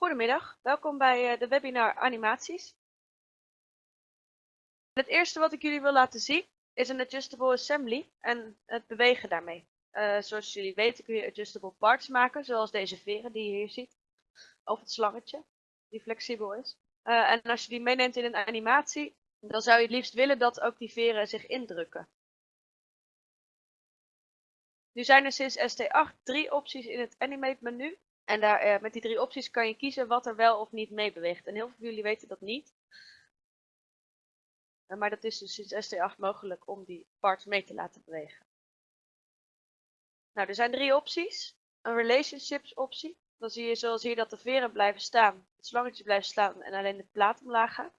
Goedemiddag, welkom bij eh, de webinar Animaties. Het eerste wat ik jullie wil laten zien is een adjustable assembly en het bewegen daarmee. Uh, zoals jullie weten kun je adjustable parts maken, zoals deze veren die je hier ziet. Of het slangetje, die flexibel is. Uh, en als je die meeneemt in een animatie, dan zou je het liefst willen dat ook die veren zich indrukken. Nu zijn er sinds ST8 drie opties in het Animate menu en daar, uh, met die drie opties kan je kiezen wat er wel of niet mee beweegt. En heel veel van jullie weten dat niet. Uh, maar dat is dus sinds ST8 mogelijk om die parts mee te laten bewegen. Nou, er zijn drie opties. Een relationships optie. Dan zie je zoals hier dat de veren blijven staan, het slangetje blijft staan en alleen de plaat omlaag gaat.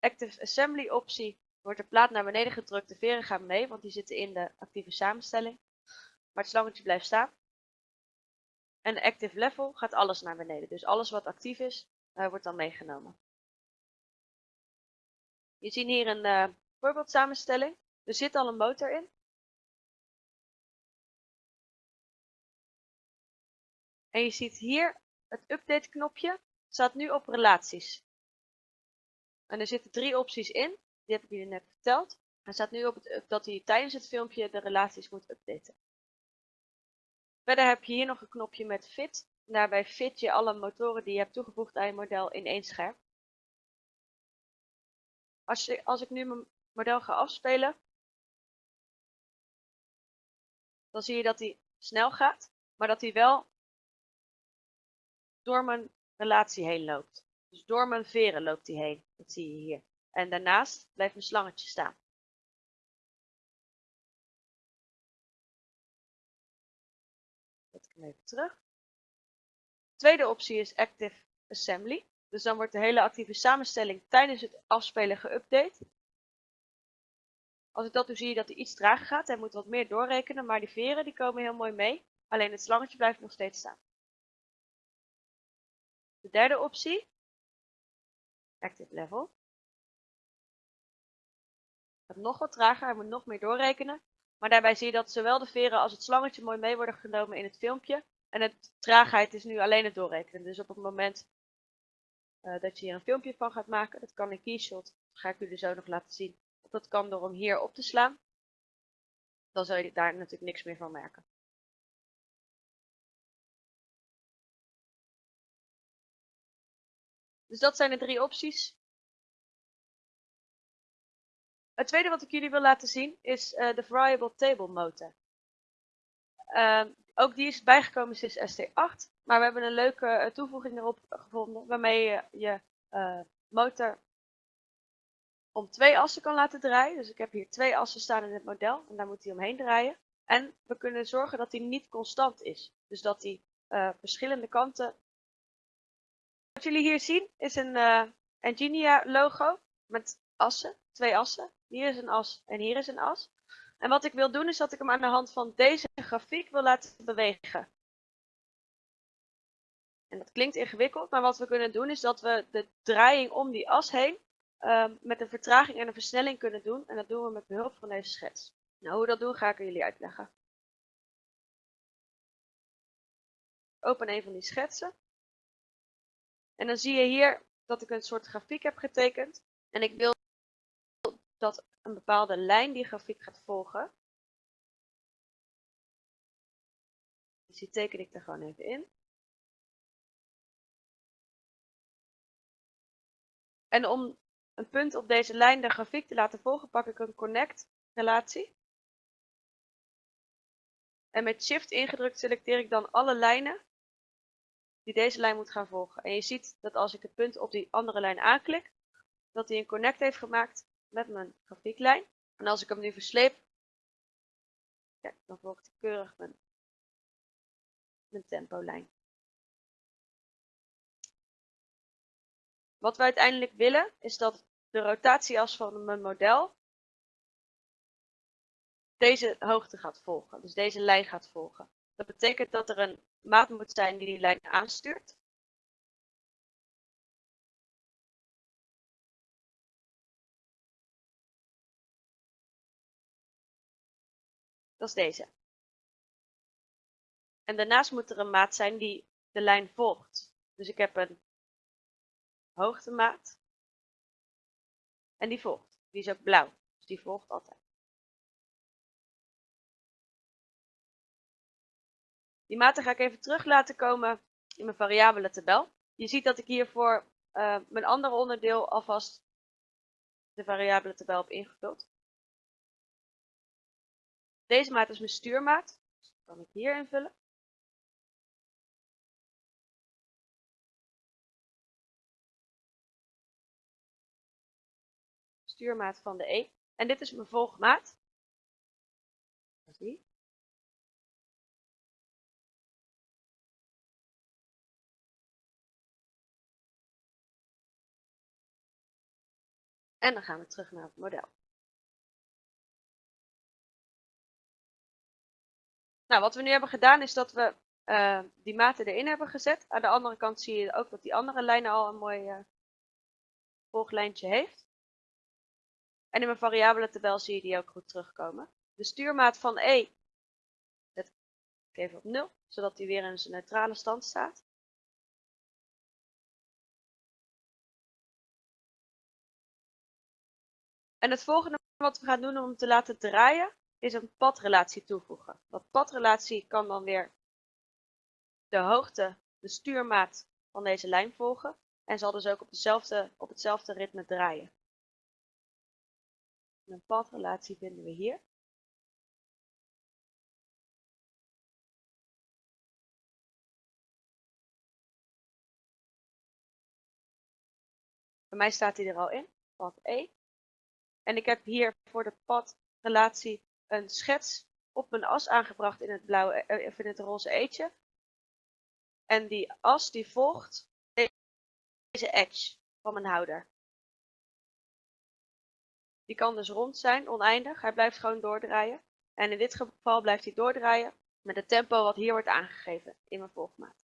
Active Assembly optie wordt de plaat naar beneden gedrukt, de veren gaan mee, want die zitten in de actieve samenstelling. Maar het slangetje blijft staan. En active level gaat alles naar beneden. Dus alles wat actief is, uh, wordt dan meegenomen. Je ziet hier een uh, voorbeeldsamenstelling. Er zit al een motor in. En je ziet hier het update knopje staat nu op relaties. En er zitten drie opties in. Die heb ik jullie net verteld. Er staat nu op dat hij tijdens het filmpje de relaties moet updaten. Verder heb je hier nog een knopje met fit. Daarbij fit je alle motoren die je hebt toegevoegd aan je model in één scherm. Als, je, als ik nu mijn model ga afspelen, dan zie je dat hij snel gaat, maar dat hij wel door mijn relatie heen loopt. Dus door mijn veren loopt hij heen. Dat zie je hier. En daarnaast blijft mijn slangetje staan. Even terug. Tweede optie is Active Assembly. Dus dan wordt de hele actieve samenstelling tijdens het afspelen geüpdate. Als ik dat doe zie je dat hij iets trager gaat. Hij moet wat meer doorrekenen, maar die veren die komen heel mooi mee. Alleen het slangetje blijft nog steeds staan. De derde optie, Active Level. Gaat nog wat trager, hij moet nog meer doorrekenen. Maar daarbij zie je dat zowel de veren als het slangetje mooi mee worden genomen in het filmpje. En de traagheid is nu alleen het doorrekenen. Dus op het moment uh, dat je hier een filmpje van gaat maken, dat kan in Keyshot, dat ga ik jullie zo nog laten zien. Dat kan door hem hier op te slaan. Dan zul je daar natuurlijk niks meer van merken. Dus dat zijn de drie opties. Het tweede wat ik jullie wil laten zien is uh, de Variable Table Motor. Uh, ook die is bijgekomen sinds ST8, maar we hebben een leuke uh, toevoeging erop gevonden waarmee je je uh, motor om twee assen kan laten draaien. Dus ik heb hier twee assen staan in het model en daar moet hij omheen draaien. En we kunnen zorgen dat hij niet constant is. Dus dat hij verschillende kanten... Wat jullie hier zien is een Engenia logo met assen, twee assen. Hier is een as en hier is een as. En wat ik wil doen is dat ik hem aan de hand van deze grafiek wil laten bewegen. En dat klinkt ingewikkeld, maar wat we kunnen doen is dat we de draaiing om die as heen uh, met een vertraging en een versnelling kunnen doen. En dat doen we met behulp van deze schets. Nou, hoe we dat doen ga ik jullie uitleggen. Open een van die schetsen. En dan zie je hier dat ik een soort grafiek heb getekend. En ik wil dat een bepaalde lijn die grafiek gaat volgen. Dus die teken ik er gewoon even in. En om een punt op deze lijn de grafiek te laten volgen, pak ik een connect relatie. En met shift ingedrukt selecteer ik dan alle lijnen die deze lijn moet gaan volgen. En je ziet dat als ik het punt op die andere lijn aanklik, dat hij een connect heeft gemaakt met mijn grafieklijn. En als ik hem nu versleep, ja, dan volgt hij keurig mijn, mijn tempolijn. Wat we uiteindelijk willen is dat de rotatieas van mijn model deze hoogte gaat volgen. Dus deze lijn gaat volgen. Dat betekent dat er een maat moet zijn die die lijn aanstuurt. Is deze. En daarnaast moet er een maat zijn die de lijn volgt. Dus ik heb een hoogtemaat. En die volgt. Die is ook blauw. Dus die volgt altijd. Die maten ga ik even terug laten komen in mijn variabele tabel. Je ziet dat ik hier voor uh, mijn andere onderdeel alvast de variabele tabel heb ingevuld. Deze maat is mijn stuurmaat. Dus dat kan ik hier invullen. Stuurmaat van de E. En dit is mijn volgmaat. Die. En dan gaan we terug naar het model. Nou, wat we nu hebben gedaan is dat we uh, die maten erin hebben gezet. Aan de andere kant zie je ook dat die andere lijn al een mooi volglijntje heeft. En in mijn variabele tabel zie je die ook goed terugkomen. De stuurmaat van E zet ik even op 0, zodat die weer in zijn neutrale stand staat. En het volgende wat we gaan doen om te laten draaien, is een padrelatie toevoegen. Padrelatie kan dan weer de hoogte, de stuurmaat van deze lijn volgen en zal dus ook op, dezelfde, op hetzelfde ritme draaien. Een padrelatie vinden we hier. Bij mij staat hij er al in, pad E. En ik heb hier voor de padrelatie een schets op mijn as aangebracht in het, blauwe, eh, of in het roze eetje. En die as die volgt deze edge van mijn houder. Die kan dus rond zijn, oneindig. Hij blijft gewoon doordraaien. En in dit geval blijft hij doordraaien met het tempo wat hier wordt aangegeven in mijn volgmaat.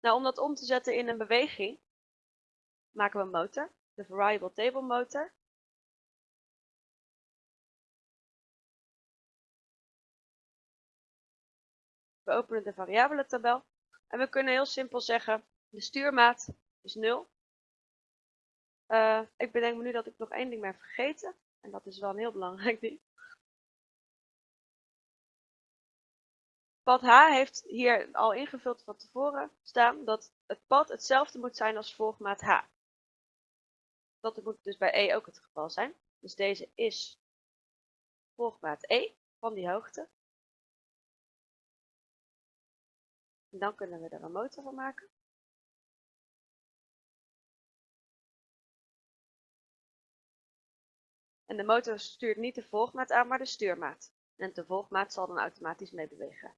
Nou, om dat om te zetten in een beweging, maken we een motor, de Variable Table Motor. We openen de variabele tabel en we kunnen heel simpel zeggen, de stuurmaat is 0. Uh, eh, ik bedenk me nu dat ik nog één ding ben vergeten. En dat is wel een heel belangrijk ding. Pad H heeft hier al ingevuld van tevoren staan dat het pad hetzelfde moet zijn als volgmaat H. Dat moet dus bij E ook het geval zijn. Dus deze is volgmaat E van die hoogte. Dan kunnen we er een motor van maken. En de motor stuurt niet de volgmaat aan, maar de stuurmaat. En de volgmaat zal dan automatisch meebewegen.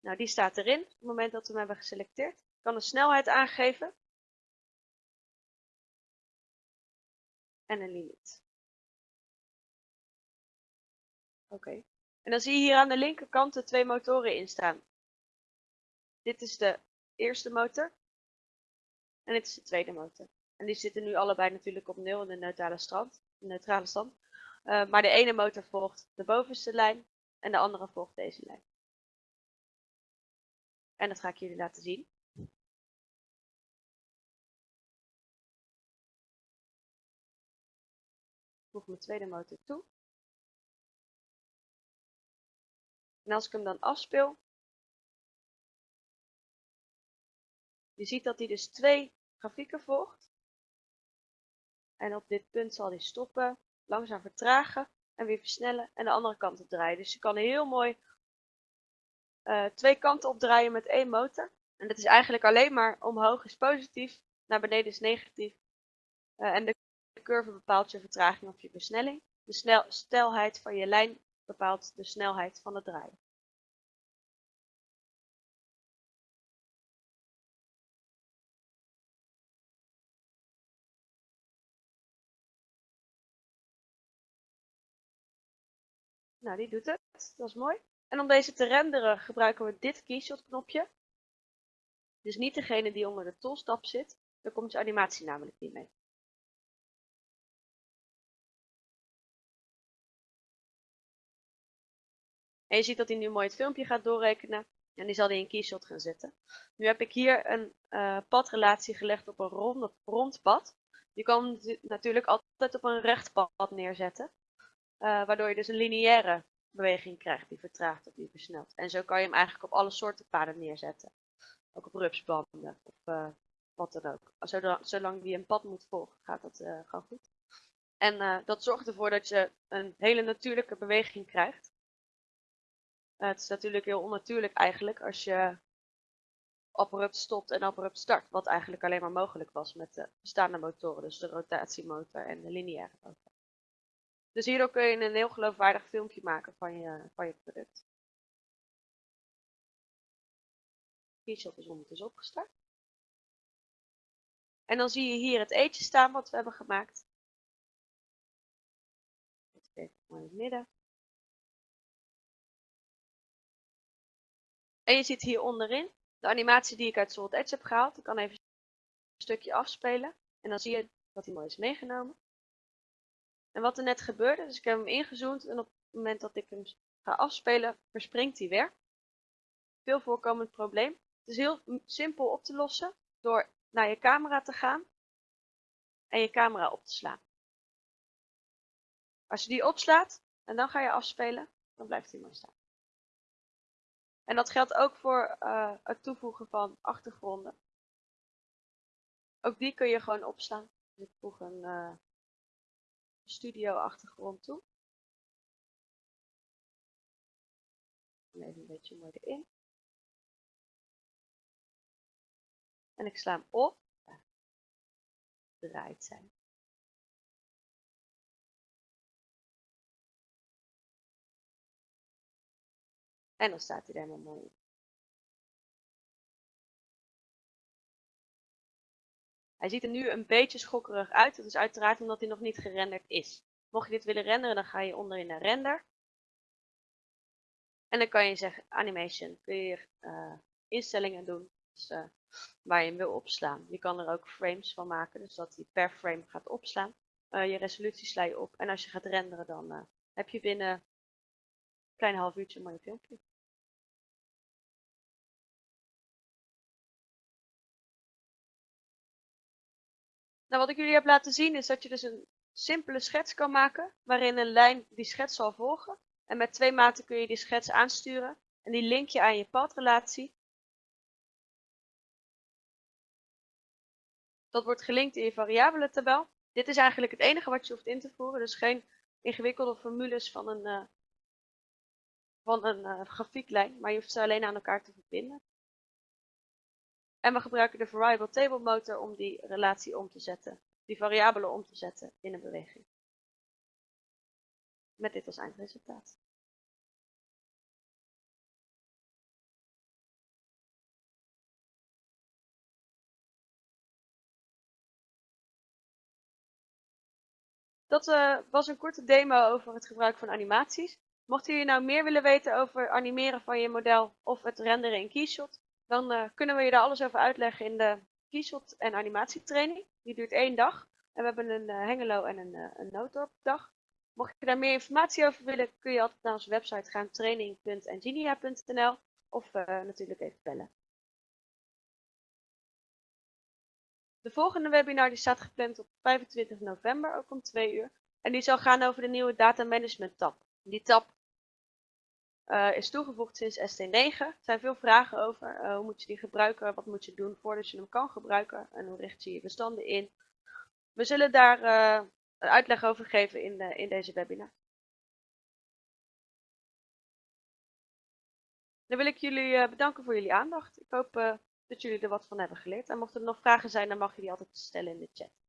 Nou, die staat erin op het moment dat we hem hebben geselecteerd. Ik kan de snelheid aangeven. En een limiet. Oké. En dan zie je hier aan de linkerkant de twee motoren in staan. Dit is de eerste motor. En dit is de tweede motor. En die zitten nu allebei natuurlijk op 0 in de neutrale stand. De neutrale stand. Uh, maar de ene motor volgt de bovenste lijn en de andere volgt deze lijn. En dat ga ik jullie laten zien. Ik voeg mijn tweede motor toe. En als ik hem dan afspeel, je ziet dat hij dus twee grafieken volgt. En op dit punt zal hij stoppen, langzaam vertragen en weer versnellen en de andere kant op draaien. Dus je kan heel mooi uh, twee kanten opdraaien met één motor. En dat is eigenlijk alleen maar omhoog is positief, naar beneden is negatief. Uh, en de curve bepaalt je vertraging of je versnelling. De snel, snelheid van je lijn bepaalt de snelheid van het draaien. Nou, die doet het. Dat is mooi. En om deze te renderen gebruiken we dit keyshot knopje. Dus niet degene die onder de toolstap zit. Daar komt je animatie namelijk niet mee. En je ziet dat hij nu mooi het filmpje gaat doorrekenen. En die zal hij in Keyshot gaan zetten. Nu heb ik hier een uh, padrelatie gelegd op een rond, pad. Je kan natuurlijk altijd op een recht pad neerzetten. Uh, waardoor je dus een lineaire beweging krijgt die vertraagt of die versnelt. En zo kan je hem eigenlijk op alle soorten paden neerzetten. Ook op rupsbanden of uh, wat dan ook. Zolang, zolang die een pad moet volgen, gaat dat gewoon goed. En dat zorgt ervoor dat je een hele natuurlijke beweging krijgt. Het is natuurlijk heel onnatuurlijk eigenlijk als je abrupt stopt en abrupt start. Wat eigenlijk alleen maar mogelijk was met de bestaande motoren. Dus de rotatiemotor en de lineaire motor. Dus hierdoor kun je een heel geloofwaardig filmpje maken van je, van je product. Keyshot is ondertussen opgestart. En dan zie je hier het eetje staan wat we hebben gemaakt. Even mooi in het midden. En je ziet hier onderin de animatie die ik uit Solid Edge heb gehaald. Ik kan even een stukje afspelen. En dan zie je dat hij mooi is meegenomen. En wat er net gebeurde, dus ik heb hem ingezoomd en op het moment dat ik hem ga afspelen, verspringt hij weer. Veel voorkomend probleem. Het is heel simpel op te lossen door naar je camera te gaan en je camera op te slaan. Als je die opslaat en dan ga je afspelen, dan blijft hij mooi staan. En dat geldt ook voor uh, het toevoegen van achtergronden. Ook die kun je gewoon opslaan. Dus ik voeg een uh, studio achtergrond toe. Even een beetje mooi erin. En ik sla hem op. Ja. Zijn. En dan staat hij er helemaal mooi in. Hij ziet er nu een beetje schokkerig uit. Dat is uiteraard omdat hij nog niet gerenderd is. Mocht je dit willen renderen, dan ga je onderin naar render. En dan kan je zeggen animation, kun je uh, instellingen doen. Dus, waar je hem wil opslaan. Je kan er ook frames van maken, dus dat hij per frame gaat opslaan. Uh, je resolutie sla je op en als je gaat renderen dan heb je binnen een klein half uurtje een mooi filmpje. Nou, wat ik jullie heb laten zien is dat je dus een simpele schets kan maken, waarin een lijn die schets zal volgen. En met twee maten kun je die schets aansturen en die link je aan je padrelatie. Dat wordt gelinkt in je variabele tabel. Dit is eigenlijk het enige wat je hoeft in te voeren, dus geen ingewikkelde formules van een, uh, van een uh, grafieklijn, maar je hoeft ze alleen aan elkaar te verbinden. En we gebruiken de variable table motor om die relatie om te zetten, die variabelen om te zetten in een beweging. Met dit als eindresultaat. Dat uh, was een korte demo over het gebruik van animaties. Mocht jullie nou meer willen weten over animeren van je model of het renderen in Keyshot, dan uh, kunnen we je daar alles over uitleggen in de Keyshot en animatietraining. Die duurt één dag. En we hebben een uh, Hengelo en een, uh, een Noodorp dag. Mocht je daar meer informatie over willen, kun je altijd naar onze website gaan training.engineer.nl of natuurlijk even bellen. De volgende webinar die staat gepland op 25 november, ook om 2 uur. En die zal gaan over de nieuwe Data Management tab. Die tab uh, is toegevoegd sinds ST9. Er zijn veel vragen over. Uh, hoe moet je die gebruiken? Wat moet je doen voordat je hem kan gebruiken? En hoe richt je je bestanden in? We zullen daar uh, een uitleg over geven in, in deze webinar. Dan wil ik jullie bedanken voor jullie aandacht. Ik hoop dat jullie er wat van hebben geleerd. En mochten er nog vragen zijn, dan mag je die altijd stellen in de chat.